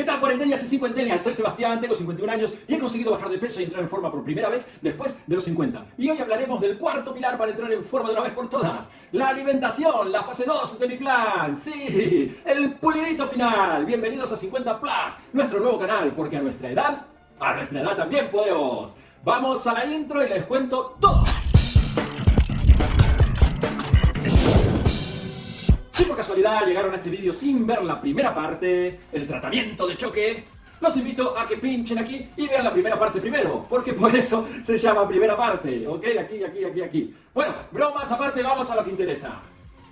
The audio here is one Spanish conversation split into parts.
¿Qué tal cuarentenas y cincuentenas? Soy Sebastián, tengo 51 años y he conseguido bajar de peso y entrar en forma por primera vez después de los 50. Y hoy hablaremos del cuarto pilar para entrar en forma de una vez por todas. La alimentación, la fase 2 de mi plan. Sí, el pulidito final. Bienvenidos a 50 Plus, nuestro nuevo canal, porque a nuestra edad, a nuestra edad también podemos. Vamos a la intro y les cuento todo. Si por casualidad llegaron a este vídeo sin ver la primera parte, el tratamiento de choque, los invito a que pinchen aquí y vean la primera parte primero, porque por eso se llama primera parte, ¿ok? Aquí, aquí, aquí, aquí. Bueno, bromas aparte, vamos a lo que interesa.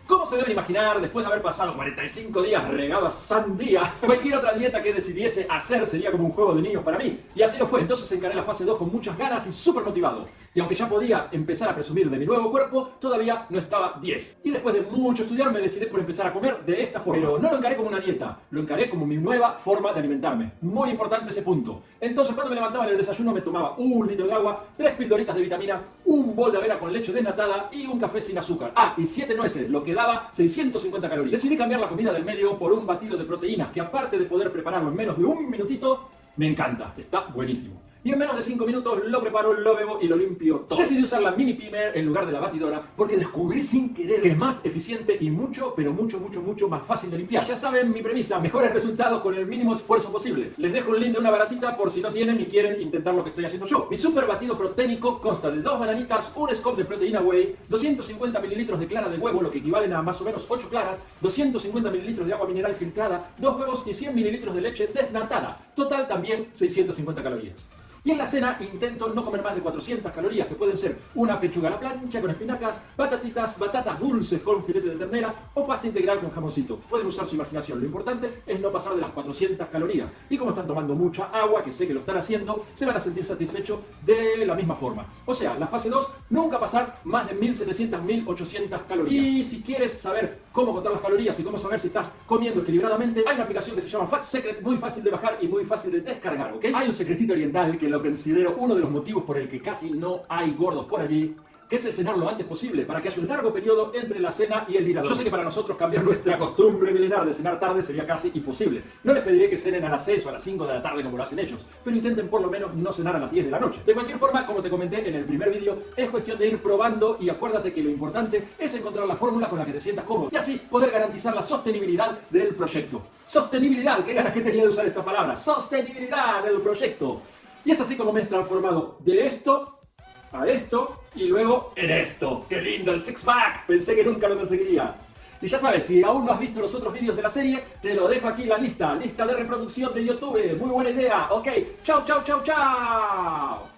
Como se deben imaginar, después de haber pasado 45 días regado a sandía, cualquier otra dieta que decidiese hacer sería como un juego de niños para mí. Y así lo fue, entonces encaré la fase 2 con muchas ganas y súper motivado. Y aunque ya podía empezar a presumir de mi nuevo cuerpo, todavía no estaba 10. Y después de mucho estudiar me decidí por empezar a comer de esta forma. Pero no lo encaré como una dieta, lo encaré como mi nueva forma de alimentarme. Muy importante ese punto. Entonces cuando me levantaba en el desayuno me tomaba un litro de agua, tres pildoritas de vitamina, un bol de avena con leche desnatada y un café sin azúcar. Ah, y siete nueces, lo que daba 650 calorías. Decidí cambiar la comida del medio por un batido de proteínas que aparte de poder prepararlo en menos de un minutito, me encanta. Está buenísimo y en menos de 5 minutos lo preparo, lo bebo y lo limpio todo. Decidí usar la mini pimer en lugar de la batidora porque descubrí sin querer que es más eficiente y mucho, pero mucho, mucho, mucho más fácil de limpiar. Ya saben mi premisa, mejores resultados con el mínimo esfuerzo posible. Les dejo el link de una baratita por si no tienen y quieren intentar lo que estoy haciendo yo. Mi super batido proteínico consta de dos bananitas, un scoop de proteína whey, 250 mililitros de clara de huevo, lo que equivalen a más o menos 8 claras, 250 mililitros de agua mineral filtrada, dos huevos y 100 mililitros de leche desnatada. Total también 650 calorías. Y en la cena intento no comer más de 400 calorías, que pueden ser una pechuga a la plancha con espinacas, batatitas, batatas dulces con filete de ternera o pasta integral con jamoncito. Pueden usar su imaginación, lo importante es no pasar de las 400 calorías. Y como están tomando mucha agua, que sé que lo están haciendo, se van a sentir satisfechos de la misma forma. O sea, la fase 2, nunca pasar más de 1700, 1800 calorías. Y si quieres saber cómo contar las calorías y cómo saber si estás comiendo equilibradamente, hay una aplicación que se llama Fat Secret, muy fácil de bajar y muy fácil de descargar, ¿ok? Hay un secretito oriental que lo considero uno de los motivos por el que casi no hay gordos por allí, que es el cenar lo antes posible, para que haya un largo periodo entre la cena y el mirador. Yo sé que para nosotros cambiar nuestra costumbre milenar de cenar tarde sería casi imposible. No les pediré que cenen a las 6 o a las 5 de la tarde como lo hacen ellos, pero intenten por lo menos no cenar a las 10 de la noche. De cualquier forma, como te comenté en el primer vídeo, es cuestión de ir probando y acuérdate que lo importante es encontrar la fórmula con la que te sientas cómodo y así poder garantizar la sostenibilidad del proyecto. Sostenibilidad, qué ganas que tenía de usar esta palabra. Sostenibilidad del proyecto. Y es así como me he transformado de esto a esto y luego en esto. ¡Qué lindo el six pack! Pensé que nunca lo conseguiría. Y ya sabes, si aún no has visto los otros vídeos de la serie, te lo dejo aquí en la lista, lista de reproducción de YouTube. Muy buena idea. Ok, chao, chao, chao, chao.